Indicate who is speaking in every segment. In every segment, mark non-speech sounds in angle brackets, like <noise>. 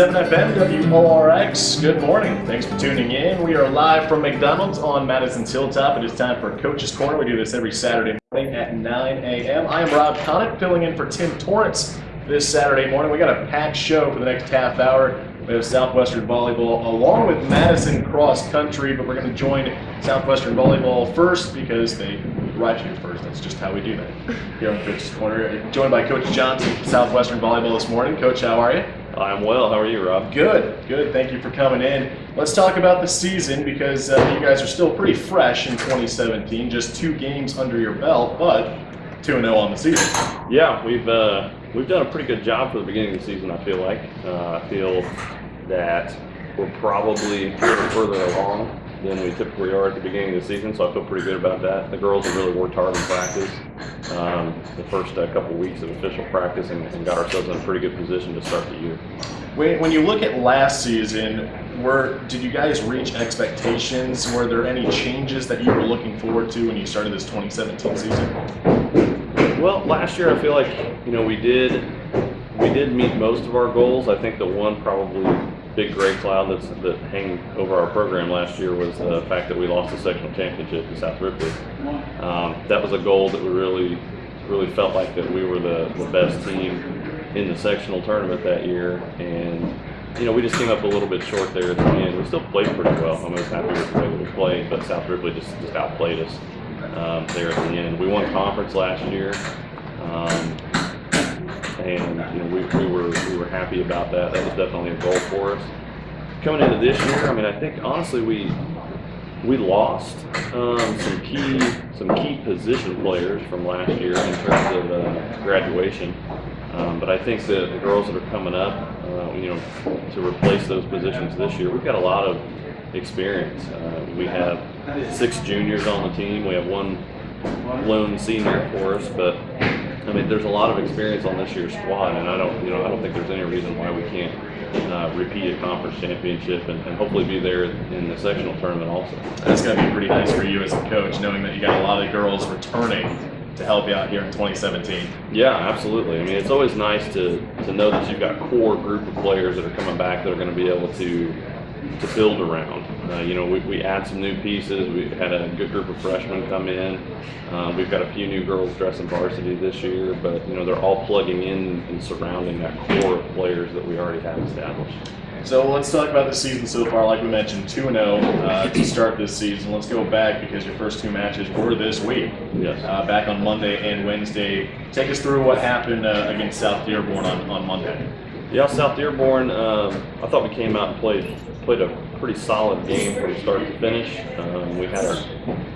Speaker 1: 96.7 FM WORX. Good morning. Thanks for tuning in. We are live from McDonald's on Madison's Hilltop. It is time for Coach's Corner. We do this every Saturday morning at 9 a.m. I am Rob Connick, filling in for Tim Torrance this Saturday morning. We got a packed show for the next half hour. We have Southwestern Volleyball along with Madison Cross Country, but we're going to join Southwestern Volleyball first because they arrived here first. That's just how we do that here on Coach's Corner. Joined by Coach Johnson, Southwestern Volleyball this morning. Coach, how are you?
Speaker 2: I'm well. How are you, Rob?
Speaker 1: Good, good. Thank you for coming in. Let's talk about the season because uh, you guys are still pretty fresh in 2017. Just two games under your belt, but 2 0 on the season.
Speaker 2: Yeah, we've uh, we've done a pretty good job for the beginning of the season. I feel like uh, I feel that we're probably a little further along than we typically are at the beginning of the season, so I feel pretty good about that. The girls have really worked hard in practice um, the first uh, couple weeks of official practice and, and, got ourselves in a pretty good position to start the year.
Speaker 1: When, when you look at last season, were did you guys reach expectations? Were there any changes that you were looking forward to when you started this 2017 season?
Speaker 2: Well, last year I feel like you know we did we did meet most of our goals. I think the one probably big gray cloud that's, that hang over our program last year was the fact that we lost the sectional championship to South Ripley. Um, that was a goal that we really, really felt like that we were the, the best team in the sectional tournament that year, and you know we just came up a little bit short there at the end. We still played pretty well. I was happy with the way we played, but South Ripley just just outplayed us um, there at the end. We won conference last year. Um, and you know, we, we were we were happy about that. That was definitely a goal for us. Coming into this year, I mean, I think honestly we we lost um, some key some key position players from last year in terms of uh, graduation. Um, but I think the, the girls that are coming up, uh, you know, to replace those positions this year, we've got a lot of experience. Uh, we have six juniors on the team. We have one lone senior for us, but I mean, there's a lot of experience on this year's squad, and I don't, you know, I don't think there's any reason why we can't uh, repeat a conference championship and, and, hopefully be there in the sectional tournament also.
Speaker 1: That's going to be pretty nice for you as a coach, knowing that you got a lot of girls returning to help you out here in 2017.
Speaker 2: Yeah, absolutely. I mean, it's always nice to to know that you've got core group of players that are coming back that are going to be able to to build around. Uh, you know, we, we add some new pieces. We had a good group of freshmen come in. Um, we've got a few new girls dressing varsity this year, but you know they're all plugging in and surrounding that core of players that we already have established.
Speaker 1: So let's talk about the season so far. Like we mentioned, 2 0 uh, to start this season. Let's go back because your first two matches were this week.
Speaker 2: Yes.
Speaker 1: Uh, back on Monday and Wednesday. Take us through what happened uh, against South Dearborn on, on Monday.
Speaker 2: Yeah, South Dearborn. Um, I thought we came out and played played a pretty solid game from start to finish. Um, we had our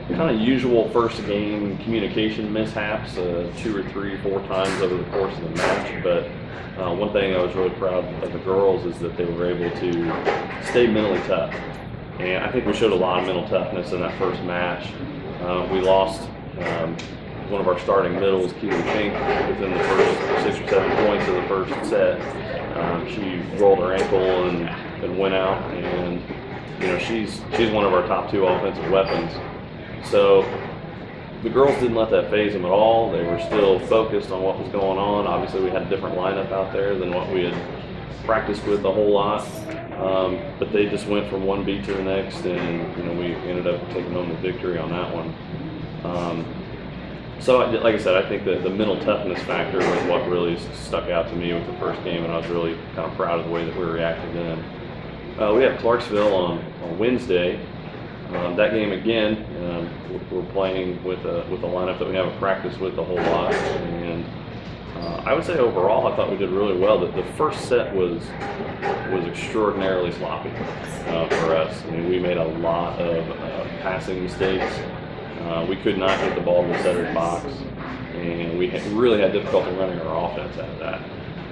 Speaker 2: kind of usual first game communication mishaps, uh, two or three, four times over the course of the match. But uh, one thing I was really proud of the girls is that they were able to stay mentally tough. And I think we showed a lot of mental toughness in that first match. Uh, we lost um, one of our starting middles, Keely Fink, within the first six or seven points of the first set. Um, she rolled her ankle and, and went out, and you know she's she's one of our top two offensive weapons. So the girls didn't let that phase them at all. They were still focused on what was going on. Obviously, we had a different lineup out there than what we had practiced with a whole lot. Um, but they just went from one beat to the next, and you know we ended up taking home the victory on that one. Um, so, like I said, I think that the mental toughness factor was what really stuck out to me with the first game, and I was really kind of proud of the way that we reacted then. Uh, we have Clarksville on, on Wednesday. Um, that game again, um, we're playing with a with a lineup that we haven't practiced with a whole lot, and uh, I would say overall, I thought we did really well. That the first set was was extraordinarily sloppy uh, for us. I mean, we made a lot of uh, passing mistakes. Uh, we could not get the ball in the setter's box, and we really had difficulty running our offense out of that.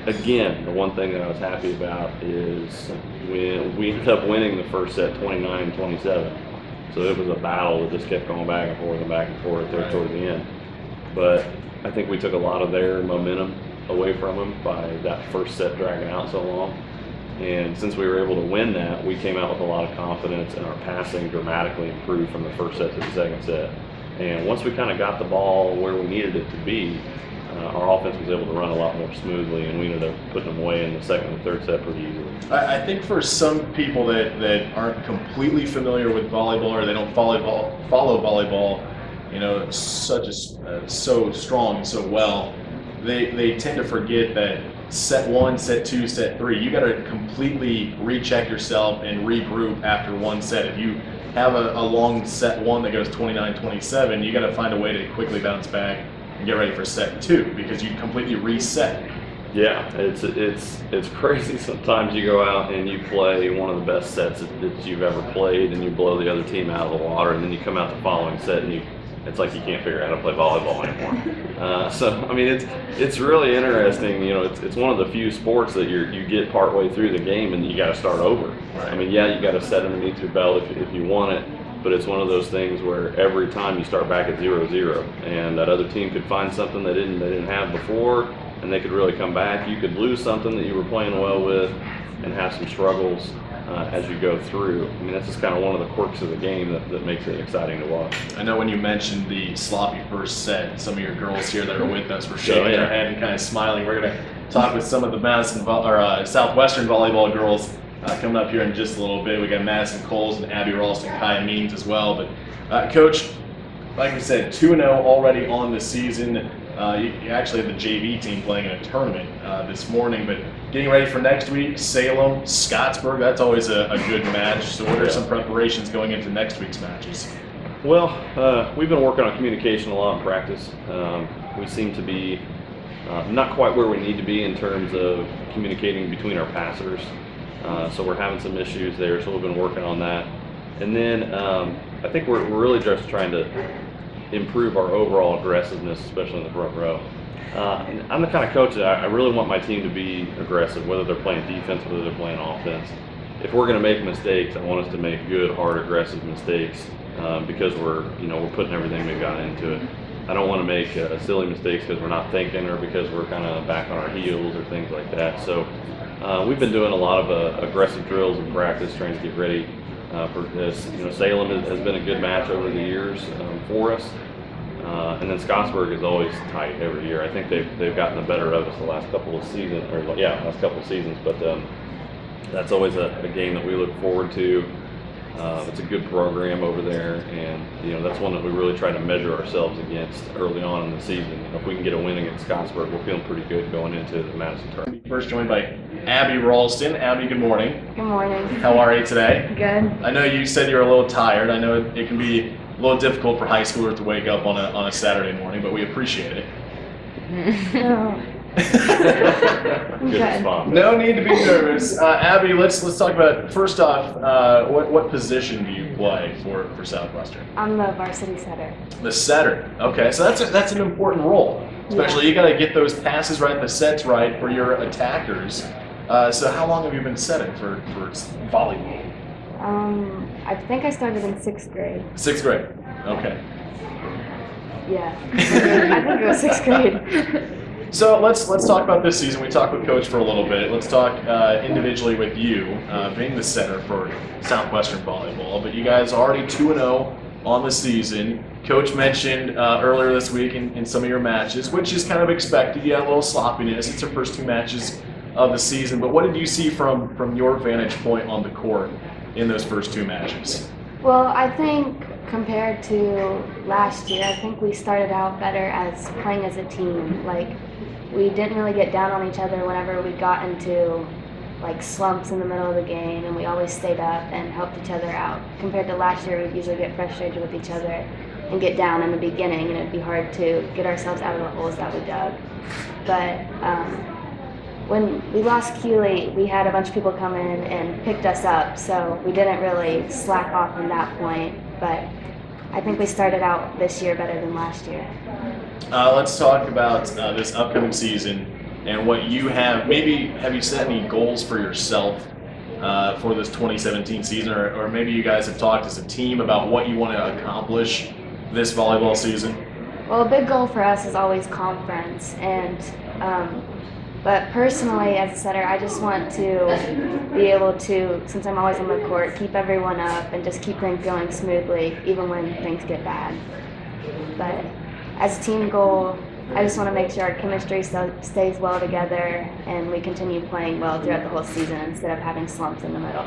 Speaker 2: Again, the one thing that I was happy about is when we ended up winning the first set 29-27. So it was a battle that just kept going back and forth and back and forth there toward the end. But I think we took a lot of their momentum away from them by that first set dragging out so long. And since we were able to win that, we came out with a lot of confidence, and our passing dramatically improved from the first set to the second set. And once we kind of got the ball where we needed it to be, uh, our offense was able to run a lot more smoothly, and we ended up putting them away in the second and third set pretty easily.
Speaker 1: I, I think for some people that, that aren't completely familiar with volleyball or they don't follow follow volleyball, you know, such as uh, so strong so well, they they tend to forget that set one, set two, set three, you got to completely recheck yourself and regroup after one set. If you have a, a long set one that goes 29 27, you got to find a way to quickly bounce back and get ready for set two because you completely reset.
Speaker 2: Yeah, it's it's it's crazy. <laughs> Sometimes you go out and you play one of the best sets that, that you've ever played, and you blow the other team out of the water, and then you come out the following set and you it's like you can't figure out how to play volleyball anymore. <laughs> Uh, so I mean, it's it's really interesting. You know, it's, it's one of the few sports that you you get partway through the game and you got to start over.
Speaker 1: Right.
Speaker 2: I mean, yeah, you got to set underneath your belt if, if you want it, but it's one of those things where every time you start back at zero zero, and that other team could find something they didn't they didn't have before, and they could really come back. You could lose something that you were playing well with, and have some struggles uh, as you go through. I mean, that's just kind of one of the quirks of the game that, that makes it exciting to watch.
Speaker 1: I know when you mentioned the sloppy first set, some of your girls here that are with us were shaking
Speaker 2: Oh, yeah.
Speaker 1: their head and kind of smiling. We're going to talk with some of the Madison or uh, Southwestern volleyball girls uh, coming up here in just a little bit. We got Madison Coles and Abby Ralston, Kaya Means as well. But uh, Coach, like I said, two 0 already on the season. Uh, you, actually have the JV team playing in a tournament uh, this morning, but getting ready for next week, Salem, Scottsburg. That's always a, a good match. So, what are some preparations going into next week's matches?
Speaker 2: Well, uh, we've been working on communication a lot in practice. Um, we seem to be uh, not quite where we need to be in terms of communicating between our passers. Uh, so we're having some issues there. So we've been working on that. And then um, I think we're, we're really just trying to improve our overall aggressiveness, especially in the front row. Uh, I'm the kind of coach that I, I really want my team to be aggressive, whether they're playing defense, whether they're playing offense. If we're going to make mistakes, I want us to make good, hard, aggressive mistakes um, because we're, you know, we're putting everything we've got into it. I don't want to make uh, silly mistakes because we're not thinking or because we're kind of back on our heels or things like that. So uh, we've been doing a lot of uh, aggressive drills and practice, trying to get ready uh, for this. You know, Salem has, been a good match over the years um, for us. Uh, and then Scottsburg is always tight every year. I think they've, they've gotten the better of us the last couple of seasons, or yeah, last couple of seasons. But um, that's always a, a game that we look forward to. Uh, it's a good program over there, and you know that's one that we really try to measure ourselves against early on in the season. You know, if we can get a win against Scottsburg, we're feeling pretty good going into the Madison tournament.
Speaker 1: First joined by Abby Ralston. Abby, good morning.
Speaker 3: Good morning.
Speaker 1: How are you today?
Speaker 3: Good.
Speaker 1: I know you said you're a little tired. I know it can be a little difficult for high schoolers to wake up on a, on a Saturday morning, but we appreciate it. <laughs>
Speaker 3: No.
Speaker 2: Good
Speaker 3: Okay.
Speaker 2: response.
Speaker 1: No need to be nervous. Uh, Abby, let's let's talk about first off, uh, what what position do you play for, for Southwestern?
Speaker 3: I'm the varsity setter.
Speaker 1: The setter. Okay, so that's a, that's an important role. Especially you got to get those passes right, the sets right for your attackers. Uh, so how long have you been setting for for volleyball?
Speaker 3: Um, I think I started in sixth grade.
Speaker 1: Sixth grade. Okay.
Speaker 3: Yeah. <laughs> I think it was sixth grade. <laughs>
Speaker 1: So let's let's talk about this season. We talked with Coach for a little bit. Let's talk uh, individually with you, uh, being the center for Southwestern volleyball. But you guys are already two and zero on the season. Coach mentioned uh, earlier this week in, in some of your matches, which is kind of expected. You had a little sloppiness. It's your first two matches of the season. But what did you see from from your vantage point on the court in those first two matches?
Speaker 3: Well, I think compared to last year, I think we started out better as playing as a team. Like, we didn't really get down on each other whenever we got into like slumps in the middle of the game, and we always stayed up and helped each other out. Compared to last year, we'd usually get frustrated with each other and get down in the beginning, and it'd be hard to get ourselves out of the holes that we dug. But um, when we lost Keeley, we had a bunch of people come in and picked us up, so we didn't really slack off from that point. But I think we started out this year better than last year.
Speaker 1: Uh, let's talk about uh, this upcoming season and what you have. Maybe have you set any goals for yourself uh, for this 2017 season, or, or maybe you guys have talked as a team about what you want to accomplish this volleyball season?
Speaker 3: Well, a big goal for us is always conference, and um, but personally, as a setter, I just want to be able to, since I'm always on the court, keep everyone up and just keep things going smoothly, even when things get bad. But as a team goal, I just want to make sure our chemistry stays well together and we continue playing well throughout the whole season instead of having slumps in the middle.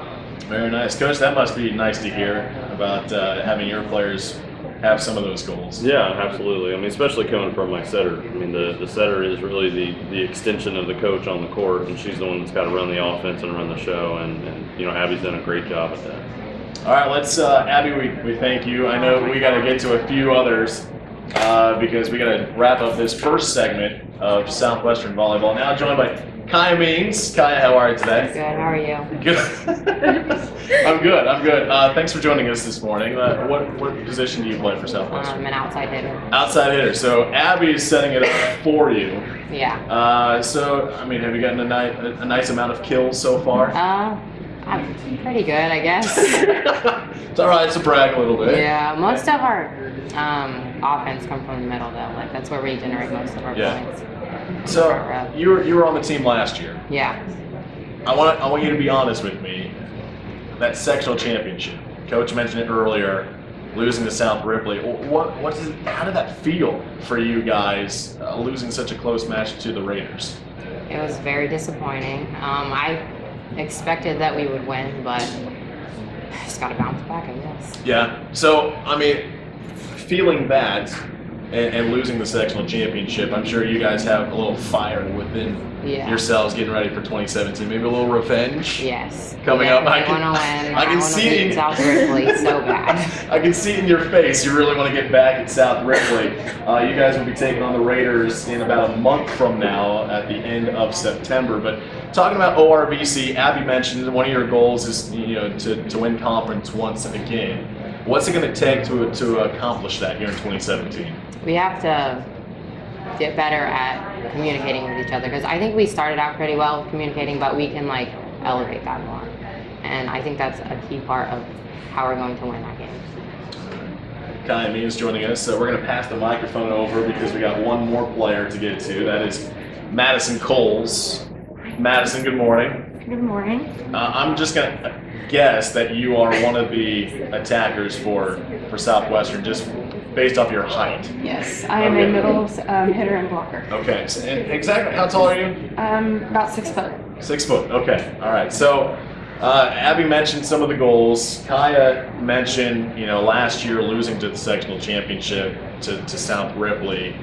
Speaker 1: Very nice, coach. That must be nice to hear about uh, having your players have some of those goals.
Speaker 2: Yeah, absolutely. I mean, especially coming from my setter. I mean, the, the setter is really the, the extension of the coach on the court, and she's the one that's got to run the offense and run the show. And, and you know, Abby's done a great job at that.
Speaker 1: All right, let's, uh, Abby, we, we thank you. I know we got to get to a few others uh, because we got to wrap up this first segment of Southwestern Volleyball. Now joined by Kaya Means. Kaya, how are you today?
Speaker 4: Good. How are you?
Speaker 1: Good. <laughs> I'm good. I'm good. Uh, thanks for joining us this morning. Uh, what what position do you play for Southwestern?
Speaker 4: I'm an outside hitter.
Speaker 1: Outside hitter. So Abby is setting it up for you.
Speaker 4: Yeah.
Speaker 1: Uh, so I mean, have you gotten a, ni- a nice amount of kills so far?
Speaker 4: Uh, I'm pretty good, I guess. <laughs>
Speaker 1: it's all right to brag a little bit.
Speaker 4: yeah. Most of our um, offense come from the middle, though. Like that's where we generate most of our
Speaker 1: Yeah.
Speaker 4: points.
Speaker 1: So you were you were on the team last year.
Speaker 4: Yeah.
Speaker 1: I want I want you to be honest with me. That sectional championship, Coach mentioned it earlier, losing to South Ripley. What what is how did that feel for you guys uh, losing such a close match to the Raiders?
Speaker 4: It was very disappointing. Um, I expected that we would win, but just got to bounce back, I guess.
Speaker 1: Yeah. So I mean, feeling that and, and losing the sectional championship, I'm sure you guys have a little fire within
Speaker 4: Yeah.
Speaker 1: yourselves getting ready for 2017. Maybe a little revenge.
Speaker 4: Yes.
Speaker 1: Coming
Speaker 4: yeah,
Speaker 1: up, I
Speaker 4: I
Speaker 1: can-
Speaker 4: win.
Speaker 1: I can
Speaker 4: want
Speaker 1: see it.
Speaker 4: beat South Ripley so <laughs> bad.
Speaker 1: I can see it in your face. You really want to get back at South Ripley. Uh, you guys will be taking on the Raiders in about a month from now at the end of September. But talking about ORVC, Abby mentioned one of your goals is you know to, to win conference once again. What's it going to take to to accomplish that here in 2017?
Speaker 4: we have to get better at communicating with each other because I think we started out pretty well with communicating, but we can like elevate that more. And I think that's a key part of how we're going to win that game.
Speaker 1: Kaya Means joining us. So we're going to pass the microphone over because we got one more player to get to. That is Madison Coles. Madison, good morning.
Speaker 3: Good morning.
Speaker 1: Uh, I'm just going to guess that you are one of the attackers for, for Southwestern, just based off your height.
Speaker 5: Yes, I am
Speaker 1: Okay.
Speaker 5: a middle um, hitter and blocker.
Speaker 1: Okay, so, and exactly how tall are you?
Speaker 5: Um, about six foot.
Speaker 1: Six foot. Okay. All right. So, uh, Abby mentioned some of the goals. Kaya mentioned, you know, last year losing to the sectional championship to, to South Ripley.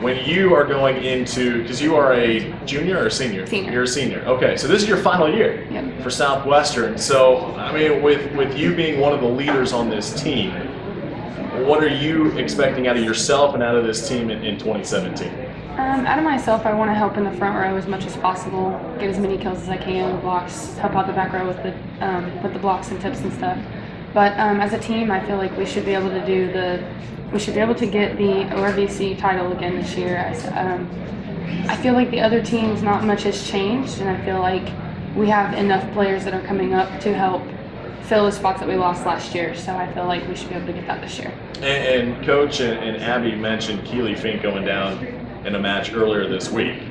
Speaker 1: When you are going into, because you are a junior or a senior?
Speaker 5: Senior.
Speaker 1: You're a senior. Okay. So this is your final year
Speaker 5: Yep.
Speaker 1: for Southwestern. So, I mean, with with you being one of the leaders on this team, what are you expecting out of yourself and out of this team in, in 2017?
Speaker 5: Um, out of myself, I want to help in the front row as much as possible, get as many kills as I can, blocks, help out the back row with the um, with the blocks and tips and stuff. But um, as a team, I feel like we should be able to do the, we should be able to get the ORVC title again this year. I, um, I feel like the other teams, not much has changed, and I feel like we have enough players that are coming up to help fill the spots that we lost last year. So I feel like we should be able to get that this year.
Speaker 1: And, and Coach and, and Abby mentioned Keely Fink going down in a match earlier this week.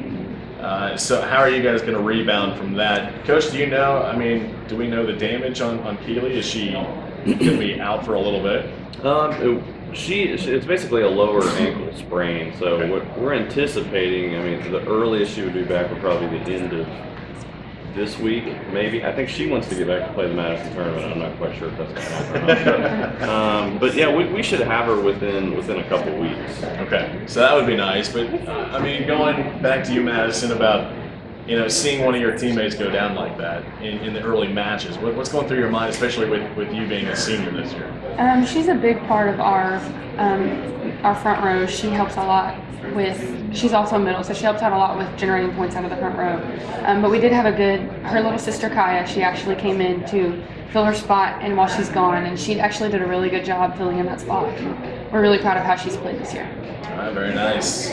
Speaker 1: Uh, so how are you guys going to rebound from that? Coach, do you know, I mean, do we know the damage on, on Keely? Is she going to be out for a little bit?
Speaker 2: Um, it- she, it's basically a lower ankle sprain, so
Speaker 1: Okay.
Speaker 2: we're, we're anticipating. I mean, the earliest she would be back would probably be the end of this week, maybe. I think she wants to get back to play the Madison tournament. I'm not quite sure if that's going to happen. or not. <laughs> um, but yeah, we, we should have her within within a couple weeks.
Speaker 1: Okay, so that would be nice. But uh, I mean, going back to you, Madison, about you know seeing one of your teammates go down like that in, in the early matches. What, what's going through your mind, especially with, with you being a senior this year?
Speaker 5: Um, she's a big part of our um, our front row. She helps a lot with. She's also middle, so she helps out a lot with generating points out of the front row. Um, but we did have a good. Her little sister Kaya, she actually came in to fill her spot, and while she's gone, and she actually did a really good job filling in that spot. We're really proud of how she's played this year.
Speaker 1: All right, very nice.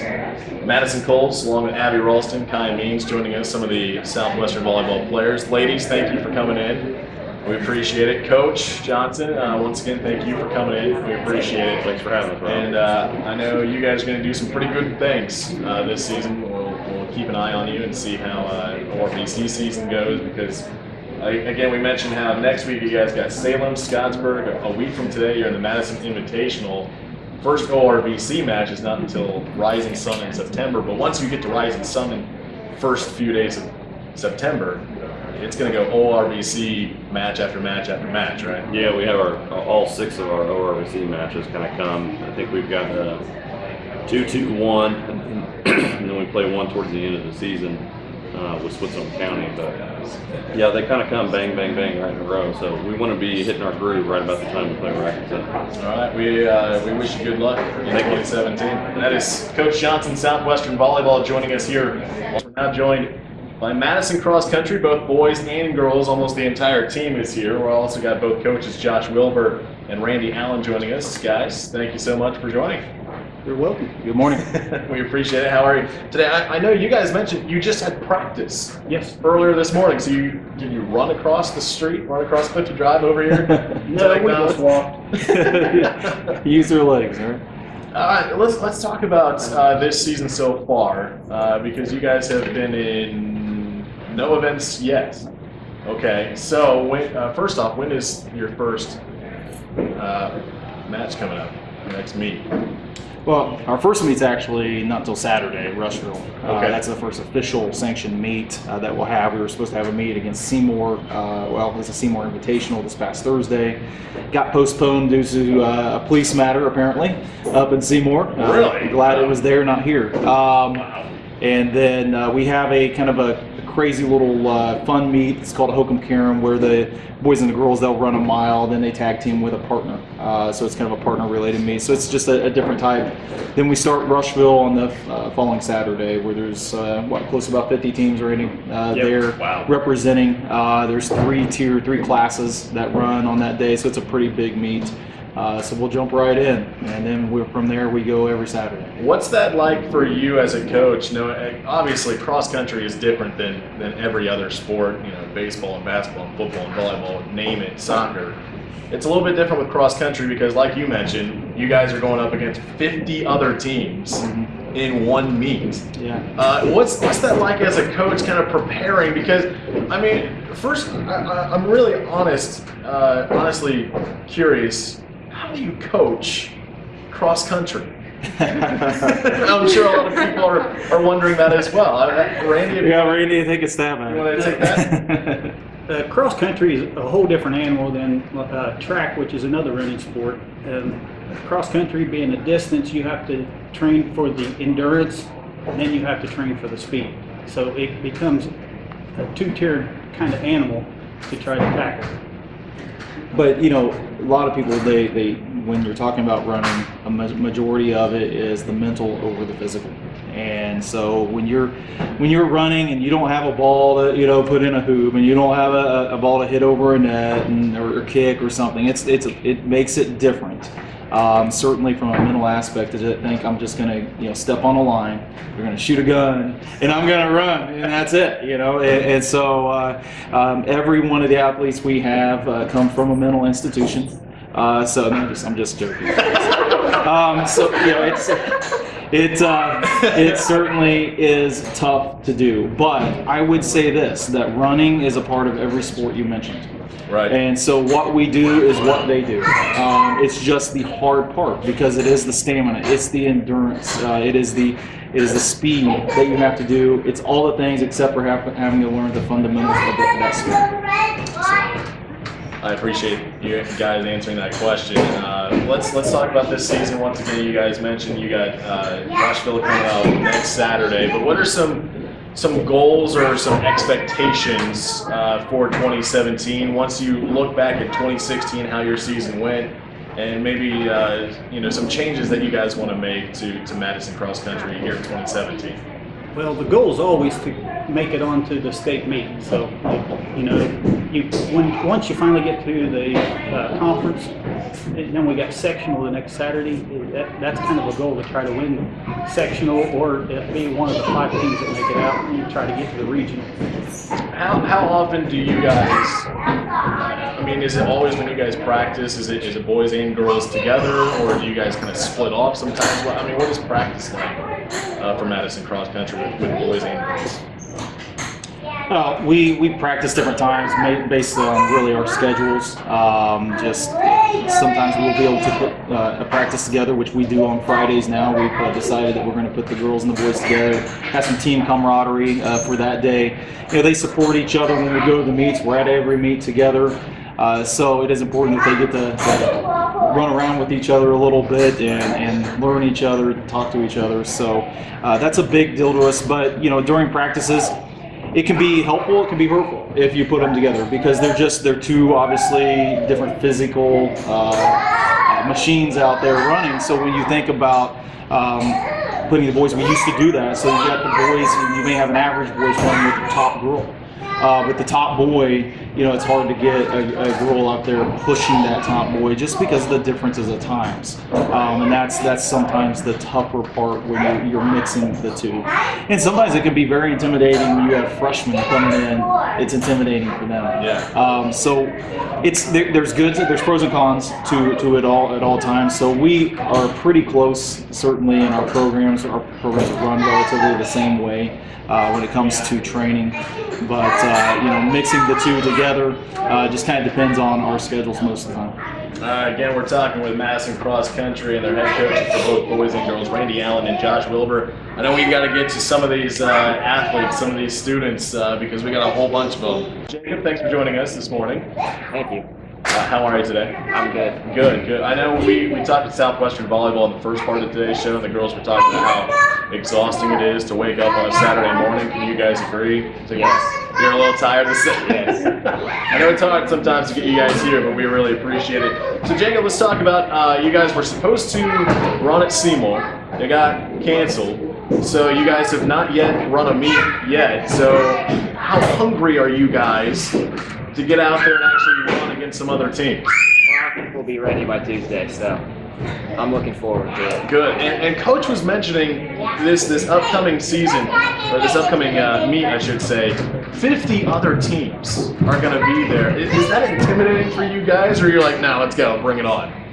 Speaker 1: Madison Coles, along with Abby Ralston, Kai Means, joining us, some of the Southwestern volleyball players. Ladies, thank you for coming in. We appreciate it. Coach Johnson, uh, once again, thank you for coming in. We appreciate it.
Speaker 2: Thanks for having us, Rob.
Speaker 1: And uh, I know you guys are going to do some pretty good things uh, this season. We'll, we'll keep an eye on you and see how uh, ORVC season goes because, uh, again, we mentioned how next week you guys got Salem, Scottsburg. A week from today, you're in the Madison Invitational first ORVC match is not until Rising Sun in September. But once you get to Rising Sun in first few days of September, it's going to go ORVC match after match after match, right?
Speaker 2: Yeah, we have our all six of our ORVC matches kind of come. I think we've got uh, two, two, one, <clears throat> and then we play one towards the end of the season uh, with Switzerland County. But yeah, they kind of come bang, bang, bang right in a row. So we want to be hitting our groove right about the time we play Racketon.
Speaker 1: All right, we uh, we wish you good luck in 2017. That is Coach Johnson, Southwestern Volleyball, joining us here. We're now joined by Madison Cross Country, both boys and girls. Almost the entire team is here. We're also got both coaches, Josh Wilbur and Randy Allen, joining us. Guys, thank you so much for joining.
Speaker 6: You're welcome. Good morning. <laughs>
Speaker 1: we appreciate it. How are you today? I, I know you guys mentioned you just had practice
Speaker 6: Yes.
Speaker 1: earlier this morning. So you did you run across the street, run across Clifty Drive over here? <laughs>
Speaker 6: No,
Speaker 1: to
Speaker 6: we just
Speaker 1: McDonald's?
Speaker 6: walked. <laughs> Use their legs, all right?
Speaker 1: All right, let's let's talk about uh, this season so far uh, because you guys have been in no events yet. Okay, so when, uh, first off, when is your first uh, match coming up? Next meet.
Speaker 6: Well, our first meet's actually not until Saturday, Rushville. Uh,
Speaker 1: Okay.
Speaker 6: that's the first official sanctioned meet uh, that we'll have. We were supposed to have a meet against Seymour. Uh, well, it was a Seymour Invitational this past Thursday. Got postponed due to uh, a police matter, apparently, up in Seymour. Uh,
Speaker 1: Really?
Speaker 6: Glad it was there, not here. Um, And then uh, we have a kind of a crazy little uh, fun meet. It's called a Hokum Karam, where the boys and the girls they'll run a mile, then they tag team with a partner. Uh, so it's kind of a partner related meet. So it's just a, a different type. Then we start Rushville on the uh, following Saturday, where there's uh, what close to about 50 teams already uh,
Speaker 1: Yep.
Speaker 6: there
Speaker 1: Wow.
Speaker 6: representing. Uh, there's three tier, three classes that run on that day, so it's a pretty big meet. Uh, so we'll jump right in, and then we're, from there we go every Saturday.
Speaker 1: What's that like for you as a coach? No, eh, obviously cross country is different than than every other sport. You know, baseball and basketball and football and volleyball, name it, soccer. It's a little bit different with cross country because, like you mentioned, you guys are going up against 50 other teams in one meet.
Speaker 6: Yeah.
Speaker 1: Uh, what's what's that like as a coach, kind of preparing? Because I mean, first, I, I, I'm really honest, uh, honestly curious. How do you coach cross country? <laughs> I'm sure a lot of people are, are wondering that as well. I, I- Randy, if you
Speaker 6: Yeah, Randy, take a stab at
Speaker 1: You wanna take
Speaker 6: that? <laughs>
Speaker 7: Uh, cross country is a whole different animal than uh, track, which is another running sport. Um, cross country being a distance, you have to train for the endurance, and then you have to train for the speed. So it becomes a two-tiered kind of animal to try to tackle.
Speaker 6: But you know, a lot of people they, they when you're talking about running, a ma- majority of it is the mental over the physical. And so when you're when you're running and you don't have a ball to you know put in a hoop and you don't have a, a ball to hit over a net and, or, or kick or something, it's it's it makes it different. Um, certainly from a mental aspect, to just think I'm just gonna you know step on a line, we're gonna shoot a gun, and I'm gonna run, and that's it. You know, and, and so uh, um, every one of the athletes we have uh, come from a mental institution. Uh, so I'm just I'm just joking. <laughs> um, so you know it's it uh, <laughs> it certainly is tough to do, but I would say this: that running is a part of every sport you mentioned.
Speaker 1: right?
Speaker 6: And so what we do is what they do. Um, it's just the hard part because it is the stamina, it's the endurance, uh, it is the it is the speed that you have to do. It's all the things except for have, having to learn the fundamentals of the, that sport.
Speaker 1: I appreciate you guys answering that question. Uh, let's let's talk about this season once again. You guys mentioned you got uh, Rushville coming up next Saturday, but what are some some goals or some expectations uh, for 2017? Once you look back at 2016, how your season went, and maybe uh, you know some changes that you guys want to make to to Madison Cross Country here in 2017.
Speaker 7: Well, the goal is always to make it onto the state meet. So, you know, you when once you finally get to the uh, conference, and then we got sectional the next Saturday. That, that's kind of a goal to try to win sectional or be one of the five teams that make it out and try to get to the regional.
Speaker 1: How, how often do you guys? I mean, is it always when you guys practice? Is it is it boys and girls together, or do you guys kind of split off sometimes? I mean, what is practice like uh, for Madison Cross Country with, with boys and girls?
Speaker 6: Uh, we we practice different times based on really our schedules. Um, just sometimes we'll be able to put uh, a practice together, which we do on Fridays now. We've uh, decided that we're going to put the girls and the boys together, have some team camaraderie uh, for that day. You know, they support each other when we go to the meets. We're at every meet together. Uh, so it is important that they get to, to run around with each other a little bit and, and learn each other, talk to each other. So uh, that's a big deal to us. But you know, during practices, it can be helpful, it can be hurtful if you put them together because they're just they're two obviously different physical uh, uh, machines out there running. So when you think about um, putting the boys, we used to do that. So you got the boys, you may have an average boys running with the top girl. Uh, with the top boy, you know, it's hard to get a, a girl out there pushing that top boy just because of the differences of times. Um, and that's that's sometimes the tougher part when you're, you're mixing the two. And sometimes it can be very intimidating when you have freshmen coming in. It's intimidating for them.
Speaker 1: Yeah.
Speaker 6: Um, so it's there, there's good there's pros and cons to to it all at all times. So we are pretty close certainly in our programs. Our programs run relatively the same way uh, when it comes to training. But uh, you know, mixing the two together uh, just kind of depends on our schedules most of the time.
Speaker 1: Uh, again, we're talking with Madison Cross Country and their head coaches for both boys and girls, Randy Allen and Josh Wilbur. I know we've got to get to some of these uh, athletes, some of these students, uh, because we got a whole bunch of them. Jacob, thanks for joining us this morning.
Speaker 8: Thank you.
Speaker 1: Uh, how are you today?
Speaker 8: I'm good.
Speaker 1: Good, good. I know we, we talked to Southwestern Volleyball in the first part of today's show, and the girls were talking about how exhausting it is to wake up on a Saturday morning. Can you guys agree? To-
Speaker 8: Yes.
Speaker 1: You're a little tired to sit?
Speaker 8: Yes.
Speaker 1: I know it's hard sometimes to get you guys here, but we really appreciate it. So, Jacob, let's talk about uh, you guys were supposed to run at Seymour. It got canceled. So, you guys have not yet run a meet yet. So, how hungry are you guys to get out there and actually run against some other teams?
Speaker 8: Well, I think we'll be ready by Tuesday, so I'm looking forward to it.
Speaker 1: Good. And, and coach was mentioning this this upcoming season, or this upcoming uh, meet, I should say. 50 other teams are going to be there. Is, is that intimidating for you guys, or you're like, no, let's go, bring it on?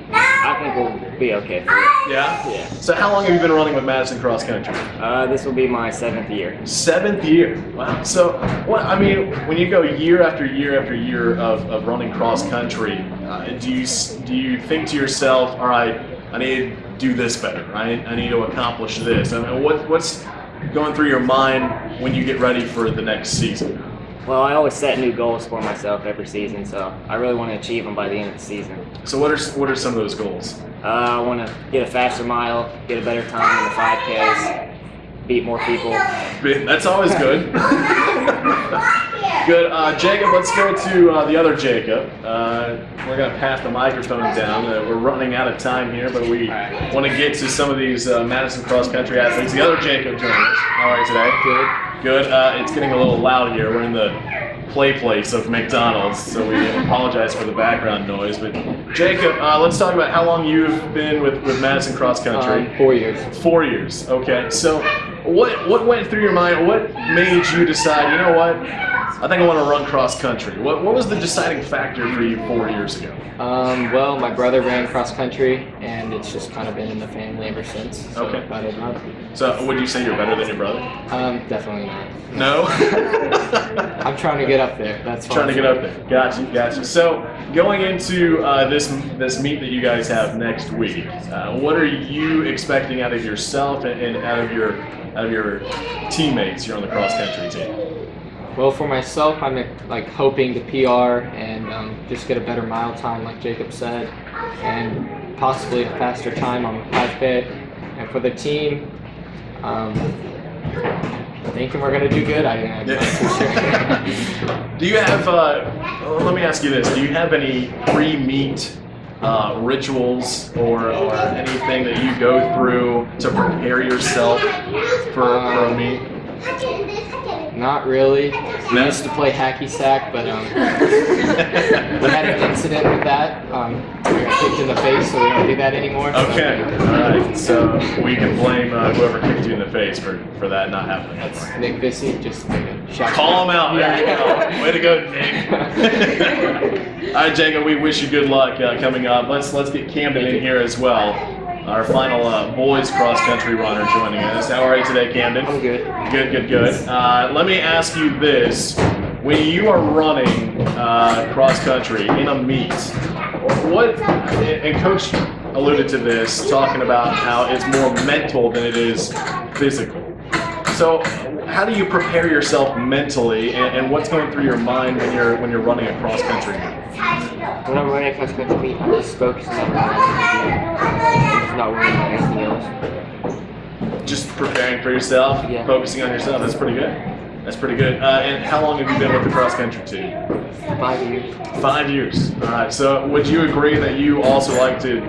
Speaker 8: I think we'll be okay.
Speaker 1: Yeah.
Speaker 8: Yeah.
Speaker 1: So how long have you been running with Madison Cross Country?
Speaker 8: Uh, this will be my seventh year.
Speaker 1: Seventh year. Wow. So, what I mean, when you go year after year after year of, of running cross country, uh, do you do you think to yourself, all right, I need to do this better. I, I need to accomplish this. I mean, what what's going through your mind when you get ready for the next season?
Speaker 8: Well, I always set new goals for myself every season, so I really want to achieve them by the end of the season.
Speaker 1: So, what are what are some of those goals?
Speaker 8: Uh, I want to get a faster mile, get a better time in the 5Ks, beat more people.
Speaker 1: That's always good. <laughs> good. Uh, Jacob, let's go to uh, the other Jacob. Uh, we're going to pass the microphone down. Uh, we're running out of time here, but we want to get to some of these uh, Madison cross country athletes. The other Jacob joining us. How are you today? Good. Good. Uh, it's getting a little loud here. We're in the play place of McDonald's, so we apologize for the background noise. But Jacob, uh, let's talk about how long you've been with, with Madison cross country.
Speaker 9: Um, four years.
Speaker 1: Four years. Okay. So, what what went through your mind? What made you decide? You know what? I think I want to run cross country. What what was the deciding factor for you four years ago?
Speaker 9: Um, well, my brother ran cross country, and it's just kind of been in the family ever since. So
Speaker 1: Okay.
Speaker 9: I thought I'd.
Speaker 1: So, would you say you're better than your brother?
Speaker 9: Um, definitely not.
Speaker 1: No. <laughs>
Speaker 9: I'm trying to get up there. That's
Speaker 1: Trying to get up there. Gotcha, gotcha. So, going into uh, this this meet that you guys have next week, uh, what are you expecting out of yourself and, and out of your out of your teammates here on the cross country team?
Speaker 9: Well, for myself, I'm like hoping to PR and um, just get a better mile time, like Jacob said, and possibly a faster time on the 5K. And for the team, um, thinking we're gonna do good. I, I'm not too sure.
Speaker 1: Do you have? Uh, well, let me ask you this: Do you have any pre-meet uh, rituals or, or anything that you go through to prepare yourself for, for a meet?
Speaker 9: Not really. We used to play hacky sack, but um, <laughs> we had an incident with that. Um, we got kicked in the face, so we don't do that anymore.
Speaker 1: Okay, all right. So we can blame uh, whoever kicked you in the face for, for that not happening.
Speaker 9: That's Nick Bissy. Just like
Speaker 1: Call him out. There you go. Way to go, Nick. <laughs> All right, Jacob. We wish you good luck uh, coming up. Let's let's get Camden in here as well. Our final uh, boys cross country runner joining us. How are you today, Camden?
Speaker 9: I'm good.
Speaker 1: Good, good, good. Uh, let me ask you this: When you are running uh, cross country in a meet, what, and Coach alluded to this, talking about how it's more mental than it is physical. So, how do you prepare yourself mentally, and, and what's going through your mind when you're when you're running a cross country?
Speaker 8: When I'm running across country I'm just focusing on running. I'm just not worrying about anything else.
Speaker 1: Just preparing for yourself,
Speaker 8: Yeah.
Speaker 1: focusing on yourself. That's pretty good. That's pretty good. Uh, and how long have you been with the cross country team?
Speaker 8: Five years.
Speaker 1: Five years. All right. So, would you agree that you also like to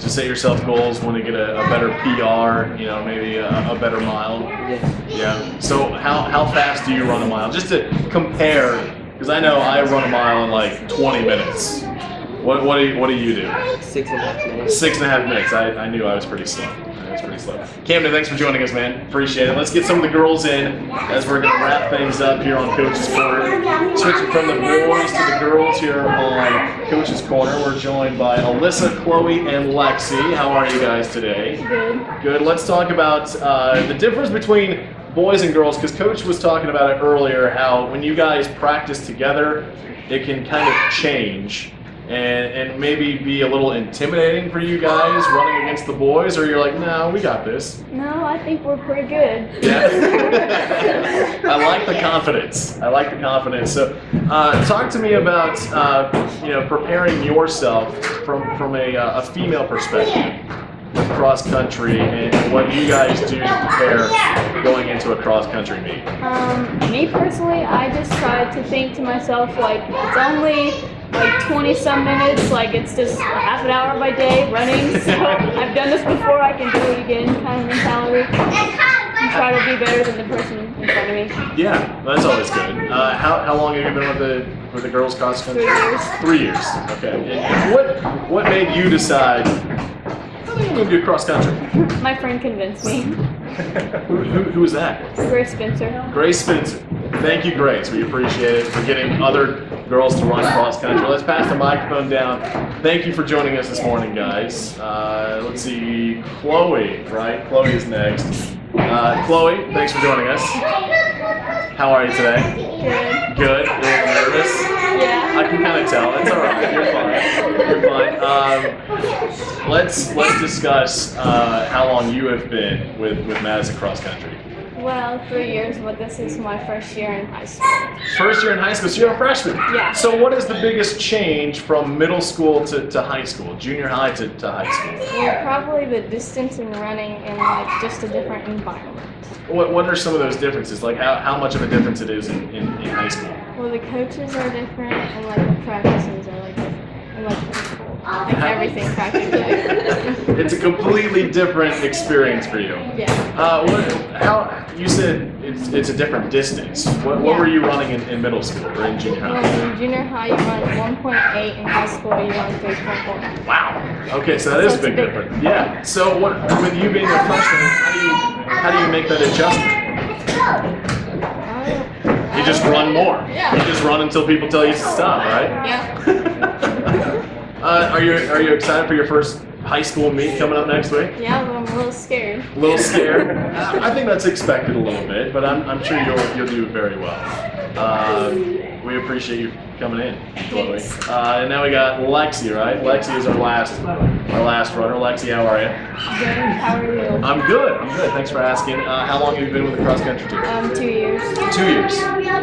Speaker 1: to set yourself goals, want to get a, a better PR, you know, maybe a, a better mile?
Speaker 8: Yes.
Speaker 1: Yeah. So, how how fast do you run a mile? Just to compare, because I know I run a mile in like 20 minutes. What what do you, what do you do?
Speaker 8: Six and a half minutes.
Speaker 1: Six and a half minutes. I, I knew I was pretty slow. Pretty slow. Camden, thanks for joining us, man. Appreciate it. Let's get some of the girls in as we're going to wrap things up here on Coach's Corner. Switching from the boys to the girls here on Coach's Corner, we're joined by Alyssa, Chloe, and Lexi. How are you guys today?
Speaker 5: Good.
Speaker 1: Good. Let's talk about uh, the difference between boys and girls, because Coach was talking about it earlier. How when you guys practice together, it can kind of change and and maybe be a little intimidating for you guys running against the boys, or you're like, no, we got this.
Speaker 5: No, I think we're pretty good.
Speaker 1: Yeah. <laughs> I like the confidence. I like the confidence. So, uh, talk to me about uh, you know preparing yourself from from a, uh, a female perspective with cross country and what you guys do to prepare going into a cross country meet.
Speaker 10: Um, me personally, I just try to think to myself like it's only like 20 some minutes, like it's just half an hour of my day running. <laughs> So I've done this before, I can do it again kind of mentality. And try to be better than the person in front of me.
Speaker 1: Yeah, that's always good. Uh, how, how long have you been with the with the girls cross country?
Speaker 10: Three years.
Speaker 1: Three years. Okay. And what what made you decide? I think I'm gonna do cross country. <laughs>
Speaker 10: My friend convinced me. <laughs>
Speaker 1: who, who, who was that?
Speaker 10: Grace Spencer.
Speaker 1: Grace Spencer. Thank you, Grace. We appreciate it for getting other girls to run cross country. Let's pass the microphone down. Thank you for joining us this morning, guys. Uh, let's see, Chloe, right? Chloe is next. Uh, Chloe, thanks for joining us. How are you today?
Speaker 10: Good.
Speaker 1: Good. A little nervous.
Speaker 10: Yeah.
Speaker 1: I can kind of tell. It's all right. You're fine. You're fine. Um, let's let's discuss uh, how long you have been with with Madison Cross Country.
Speaker 10: Well, three years, but this is my first year in high school.
Speaker 1: First year in high school, so you're a freshman.
Speaker 10: Yeah.
Speaker 1: So what is the biggest change from middle school to, to high school, junior high to, to high school?
Speaker 10: Well, probably the distance and running and like just a different environment.
Speaker 1: What, what are some of those differences? Like how, how much of a difference it is in, in, in high school?
Speaker 10: Well, the coaches are different, and like the practices are like different, and like the people, like everything practically. <laughs>
Speaker 1: It's a completely different experience for you.
Speaker 10: yeah.
Speaker 1: Uh, what, how you said it's, it's a different distance. What, what
Speaker 10: Yeah.
Speaker 1: were you running in, in middle school or in junior
Speaker 10: Well,
Speaker 1: high?
Speaker 10: in junior high, you run 1.8. In high school, you run 3.1.
Speaker 1: Wow. Okay, so that is
Speaker 10: So it's
Speaker 1: big
Speaker 10: big.
Speaker 1: difference. Yeah. So what with you being a freshman, how do you how do you make that adjustment?
Speaker 10: Uh,
Speaker 1: You just run more.
Speaker 10: Yeah.
Speaker 1: You just run until people tell you to stop, right?
Speaker 10: Yeah. <laughs>
Speaker 1: uh, are you are you excited for your first high school meet coming up next week?
Speaker 10: Yeah, I'm a little scared.
Speaker 1: A little scared. <laughs> I think that's expected a little bit, but I'm, I'm sure you'll you'll do very well. Um, we appreciate you coming in, Chloe. Uh, and now we got Lexi, right? Lexi is our last our last runner. Lexi, how are you?
Speaker 10: Good. How are you?
Speaker 1: I'm good. I'm good. Thanks for asking. Uh, how long have you been with the cross country team?
Speaker 10: Um, two years.
Speaker 1: Two years.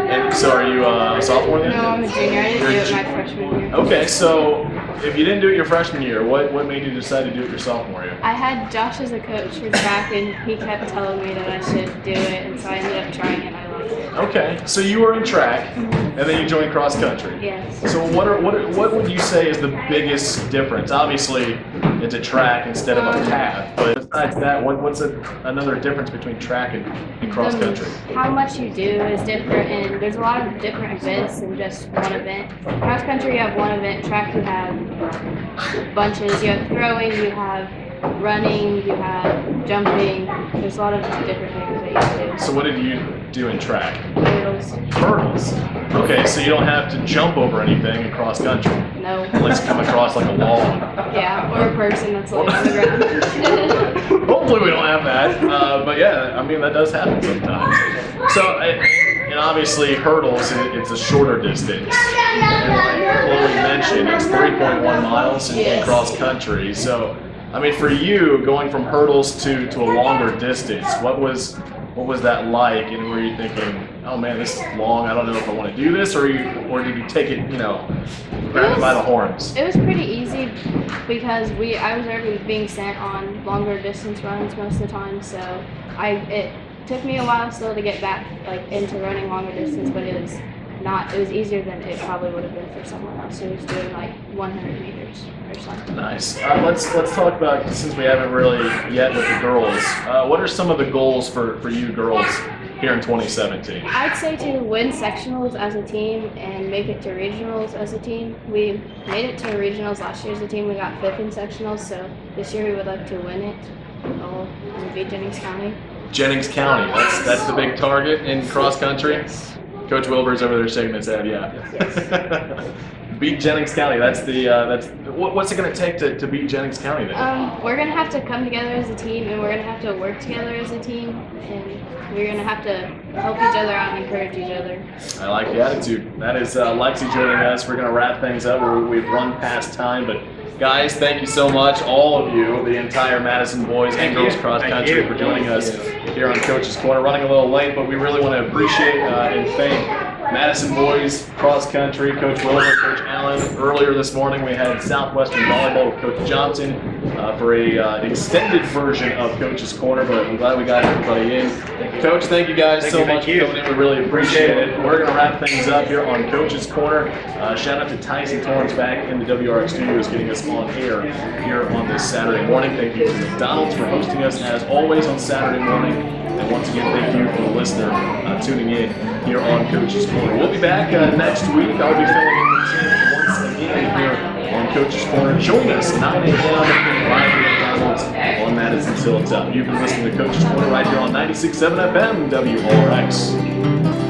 Speaker 1: And so are you uh, a sophomore then?
Speaker 10: No, I'm a junior. I didn't do
Speaker 1: You're
Speaker 10: it my freshman year.
Speaker 1: Okay, so if you didn't do it your freshman year, what, what made you decide to do it your sophomore year?
Speaker 10: I had Josh as a coach for track, and he kept telling me that I should do it, and so I ended up trying it. I loved it.
Speaker 1: Okay, so you were in track, and then you joined cross country.
Speaker 10: Yes.
Speaker 1: So what are what are, what would you say is the biggest difference? Obviously, it's a track instead of a path, but besides that, what, what's a, another difference between track and, and cross
Speaker 10: Um,
Speaker 1: country?
Speaker 10: How much you do is different, and there's a lot of different events than just one event. Cross country, you have one event. Track, you have bunches. You have throwing, you have running, you have jumping. There's a lot of different things that you do.
Speaker 1: So what did you do in track?
Speaker 10: Hurdles,
Speaker 1: Hurdles. Okay, so you don't have to jump over anything across country
Speaker 10: no.
Speaker 1: unless you come across like a wall.
Speaker 10: Yeah, or a person that's laying on the <laughs> ground.
Speaker 1: Hopefully we don't have that, uh, but yeah, I mean that does happen sometimes. So, uh, and obviously hurdles, it- it's a shorter distance. And like Chloe mentioned, it's 3.1 miles
Speaker 10: Yes.
Speaker 1: cross country. So, I mean, for you, going from hurdles to, to a longer distance, what was what was that like? And were you thinking, oh man, this is long. I don't know if I want to do this, or you, or did you take it, you know, grab it by the horns?
Speaker 10: It was pretty easy because we I was already being sent on longer distance runs most of the time, so I it took me a while still to get back like into running longer distance, but it was not it was easier than it probably would have been for someone else who was doing like 100 meters or something.
Speaker 1: Nice. Uh, let's let's talk about since we haven't really yet with the girls. Uh, what are some of the goals for for you girls here in 2017?
Speaker 10: I'd say to win sectionals as a team and make it to regionals as a team. We made it to regionals last year as a team. We got fifth in sectionals, so this year we would like to win it all and beat Jennings County.
Speaker 1: Jennings County. That's that's the big target in cross country. Coach Wilbur's over there shaking his head. Yeah. beat Jennings County. That's the uh, that's what, what's it going to take to to beat Jennings County then?
Speaker 10: Um, we're gonna have to come together as a team, and we're gonna have to work together as a team, and we're gonna have to help each other out and encourage each other.
Speaker 1: I like the attitude. That is uh, Lexi joining us. We're going to wrap things up. We're, we've run past time, but guys, thank you so much, all of you, the entire Madison boys and girls cross country, for joining us here on Coach's Corner. Running a little late, but we really want to appreciate uh, and thank Madison boys cross country, Coach Wilbur, Coach Allen. Earlier this morning, we had Southwestern volleyball with Coach Johnson uh, for a uh, extended version of Coach's Corner, but I'm glad we got everybody in. Coach, thank you guys
Speaker 7: Thank
Speaker 1: so
Speaker 7: you,
Speaker 1: much for
Speaker 7: you.
Speaker 1: coming in. We really appreciate it. We're going to wrap things up here on Coach's Corner. Uh, shout out to Tyson Torrance back in the WRX studios getting us on air here on this Saturday morning. Thank you to McDonald's for hosting us as always on Saturday morning. And once again, thank you for the listener uh, tuning in here on Coach's Corner. We'll be back uh, next week. I'll be filling in the team once again here on Coach's Corner. Join us 9 a.m. live here at on Madison Hilltop. You've been listening to Coach's Corner right here on 96.7 FM WRX.